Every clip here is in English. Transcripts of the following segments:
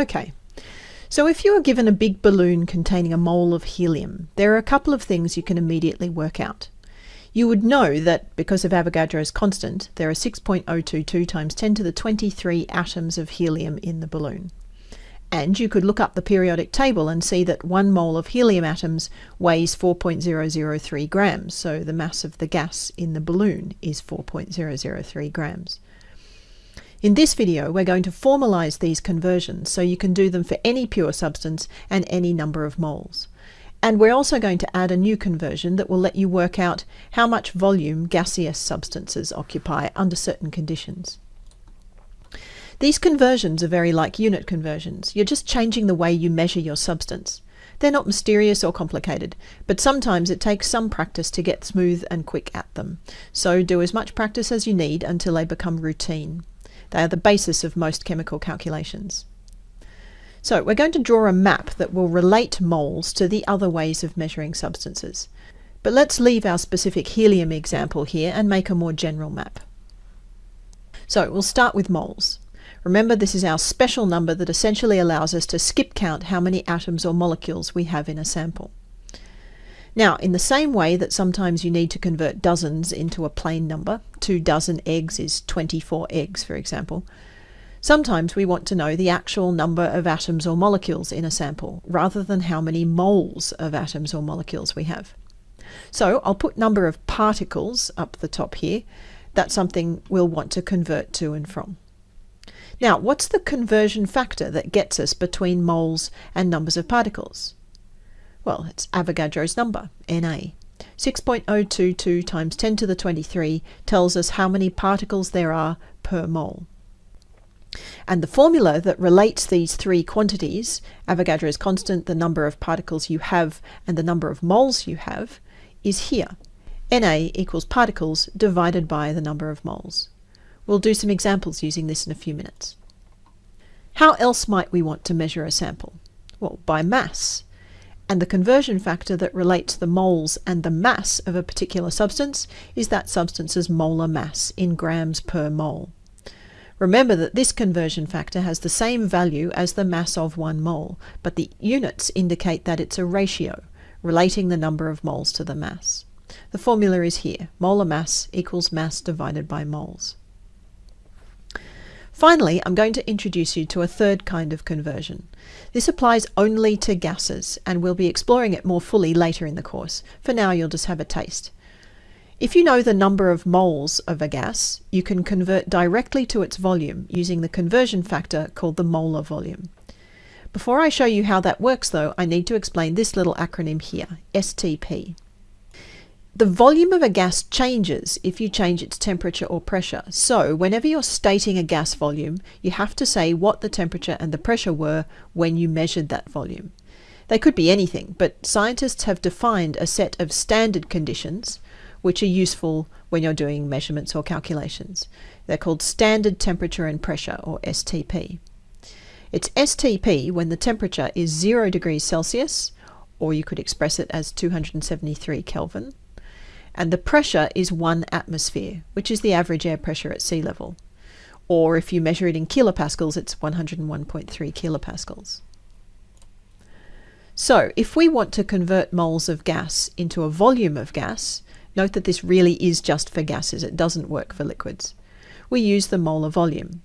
Okay, so if you are given a big balloon containing a mole of helium, there are a couple of things you can immediately work out. You would know that because of Avogadro's constant, there are 6.022 times 10 to the 23 atoms of helium in the balloon. And you could look up the periodic table and see that one mole of helium atoms weighs 4.003 grams, so the mass of the gas in the balloon is 4.003 grams. In this video, we're going to formalize these conversions so you can do them for any pure substance and any number of moles. And we're also going to add a new conversion that will let you work out how much volume gaseous substances occupy under certain conditions. These conversions are very like unit conversions. You're just changing the way you measure your substance. They're not mysterious or complicated, but sometimes it takes some practice to get smooth and quick at them. So do as much practice as you need until they become routine. They are the basis of most chemical calculations. So we're going to draw a map that will relate moles to the other ways of measuring substances. But let's leave our specific helium example here and make a more general map. So we'll start with moles. Remember this is our special number that essentially allows us to skip count how many atoms or molecules we have in a sample. Now, in the same way that sometimes you need to convert dozens into a plain number, two dozen eggs is 24 eggs, for example, sometimes we want to know the actual number of atoms or molecules in a sample, rather than how many moles of atoms or molecules we have. So I'll put number of particles up the top here. That's something we'll want to convert to and from. Now, what's the conversion factor that gets us between moles and numbers of particles? Well, it's Avogadro's number, Na. 6.022 times 10 to the 23 tells us how many particles there are per mole. And the formula that relates these three quantities, Avogadro's constant, the number of particles you have, and the number of moles you have, is here. Na equals particles divided by the number of moles. We'll do some examples using this in a few minutes. How else might we want to measure a sample? Well, by mass and the conversion factor that relates the moles and the mass of a particular substance is that substance's molar mass in grams per mole. Remember that this conversion factor has the same value as the mass of one mole, but the units indicate that it's a ratio, relating the number of moles to the mass. The formula is here. Molar mass equals mass divided by moles. Finally, I'm going to introduce you to a third kind of conversion. This applies only to gases, and we'll be exploring it more fully later in the course. For now, you'll just have a taste. If you know the number of moles of a gas, you can convert directly to its volume using the conversion factor called the molar volume. Before I show you how that works though, I need to explain this little acronym here, STP. The volume of a gas changes if you change its temperature or pressure. So whenever you're stating a gas volume, you have to say what the temperature and the pressure were when you measured that volume. They could be anything, but scientists have defined a set of standard conditions which are useful when you're doing measurements or calculations. They're called standard temperature and pressure, or STP. It's STP when the temperature is 0 degrees Celsius, or you could express it as 273 Kelvin, and the pressure is one atmosphere, which is the average air pressure at sea level. Or if you measure it in kilopascals, it's 101.3 kilopascals. So if we want to convert moles of gas into a volume of gas, note that this really is just for gases, it doesn't work for liquids. We use the molar volume.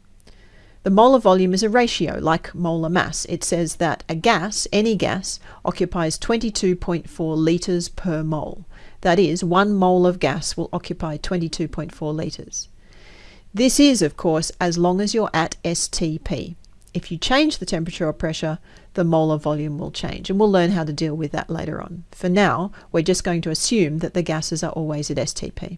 The molar volume is a ratio, like molar mass. It says that a gas, any gas, occupies 22.4 litres per mole. That is, one mole of gas will occupy 22.4 litres. This is, of course, as long as you're at STP. If you change the temperature or pressure, the molar volume will change, and we'll learn how to deal with that later on. For now, we're just going to assume that the gases are always at STP.